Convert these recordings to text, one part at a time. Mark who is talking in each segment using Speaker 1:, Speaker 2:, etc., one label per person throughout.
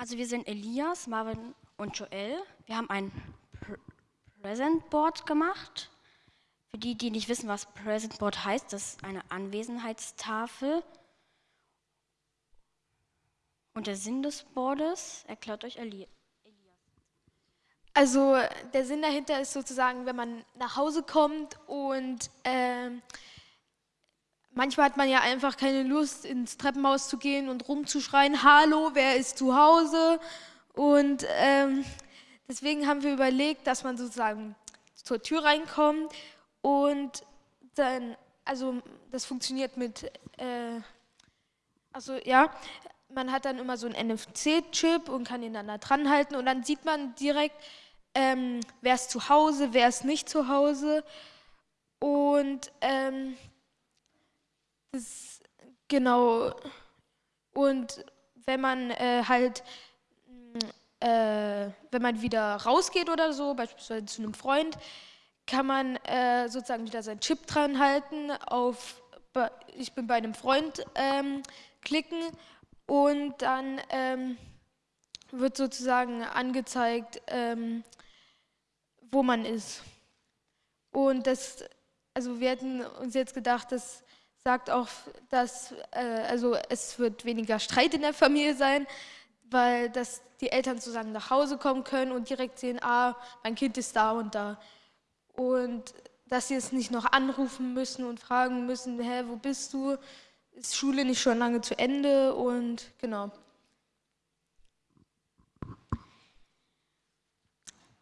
Speaker 1: Also wir sind Elias, Marvin und Joel. Wir haben ein Pr Present Board gemacht. Für die, die nicht wissen, was Present Board heißt, das ist eine Anwesenheitstafel. Und der Sinn des Boardes erklärt euch Elias.
Speaker 2: Also der Sinn dahinter ist sozusagen, wenn man nach Hause kommt und äh, manchmal hat man ja einfach keine Lust, ins Treppenhaus zu gehen und rumzuschreien, hallo, wer ist zu Hause? Und ähm, deswegen haben wir überlegt, dass man sozusagen zur Tür reinkommt und dann, also das funktioniert mit, äh, also ja, man hat dann immer so einen NFC-Chip und kann ihn dann da dran halten und dann sieht man direkt, ähm, wer ist zu Hause, wer ist nicht zu Hause. Und ähm, das, genau, und wenn man äh, halt, äh, wenn man wieder rausgeht oder so, beispielsweise zu einem Freund, kann man äh, sozusagen wieder seinen Chip dran halten, auf ich bin bei einem Freund ähm, klicken und dann ähm, wird sozusagen angezeigt, ähm, wo man ist. Und das, also wir hätten uns jetzt gedacht, das sagt auch, dass äh, also es wird weniger Streit in der Familie sein, weil dass die Eltern sozusagen nach Hause kommen können und direkt sehen, ah, mein Kind ist da und da. Und dass sie es nicht noch anrufen müssen und fragen müssen, hä, wo bist du? ist Schule nicht schon lange zu Ende und genau.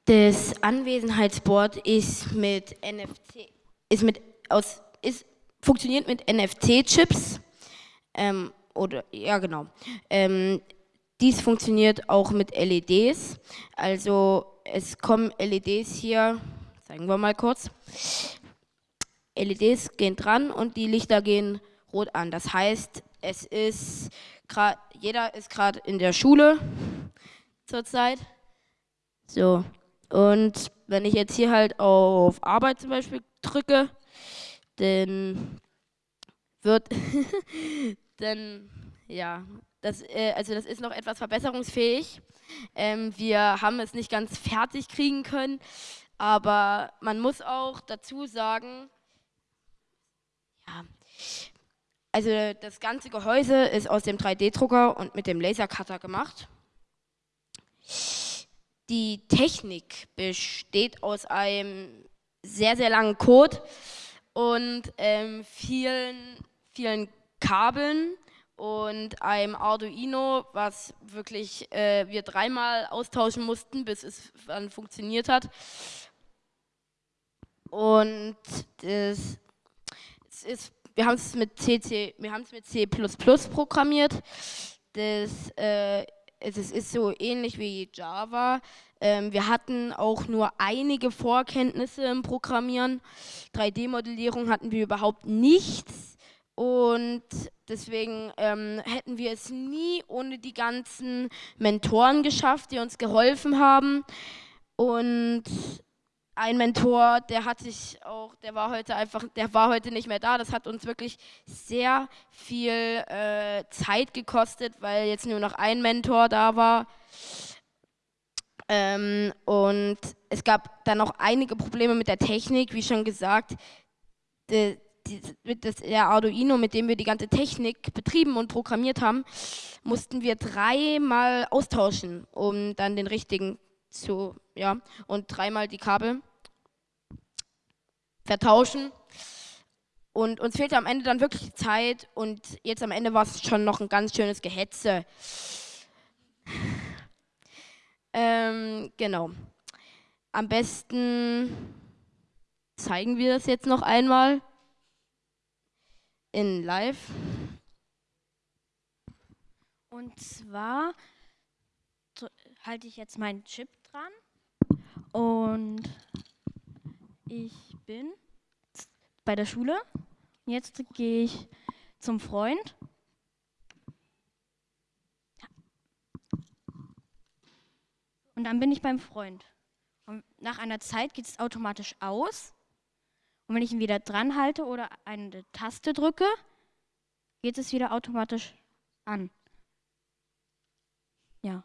Speaker 3: Das Anwesenheitsboard ist mit NFC, ist mit aus, ist, funktioniert mit NFC-Chips. Ähm, oder ja genau. Ähm, dies funktioniert auch mit LEDs. Also es kommen LEDs hier, zeigen wir mal kurz. LEDs gehen dran und die Lichter gehen rot an. Das heißt, es ist jeder ist gerade in der Schule zurzeit. So. Und wenn ich jetzt hier halt auf Arbeit zum Beispiel drücke, dann wird, dann, ja, das, äh, also das ist noch etwas verbesserungsfähig. Ähm, wir haben es nicht ganz fertig kriegen können, aber man muss auch dazu sagen, ja, also das ganze Gehäuse ist aus dem 3D-Drucker und mit dem Lasercutter gemacht. Die Technik besteht aus einem sehr, sehr langen Code und ähm, vielen, vielen Kabeln und einem Arduino, was wirklich äh, wir dreimal austauschen mussten, bis es dann funktioniert hat. Und das, es ist wir haben es mit mit C++ programmiert. Das, äh, es ist so ähnlich wie Java. Ähm, wir hatten auch nur einige Vorkenntnisse im Programmieren. 3D-Modellierung hatten wir überhaupt nichts. Und deswegen ähm, hätten wir es nie ohne die ganzen Mentoren geschafft, die uns geholfen haben. Und ein Mentor, der hat sich auch, der war heute einfach, der war heute nicht mehr da. Das hat uns wirklich sehr viel äh, Zeit gekostet, weil jetzt nur noch ein Mentor da war. Ähm, und es gab dann noch einige Probleme mit der Technik, wie schon gesagt. Die, das, der Arduino, mit dem wir die ganze Technik betrieben und programmiert haben, mussten wir dreimal austauschen, um dann den richtigen zu, ja, und dreimal die Kabel vertauschen. Und uns fehlte am Ende dann wirklich Zeit und jetzt am Ende war es schon noch ein ganz schönes Gehetze. Ähm, genau. Am besten zeigen wir das jetzt noch einmal in live.
Speaker 1: Und zwar halte ich jetzt meinen Chip dran und ich bin bei der Schule. Jetzt gehe ich zum Freund. Und dann bin ich beim Freund. Und nach einer Zeit geht es automatisch aus. Und wenn ich ihn wieder dran halte oder eine Taste drücke, geht es wieder automatisch an. Ja.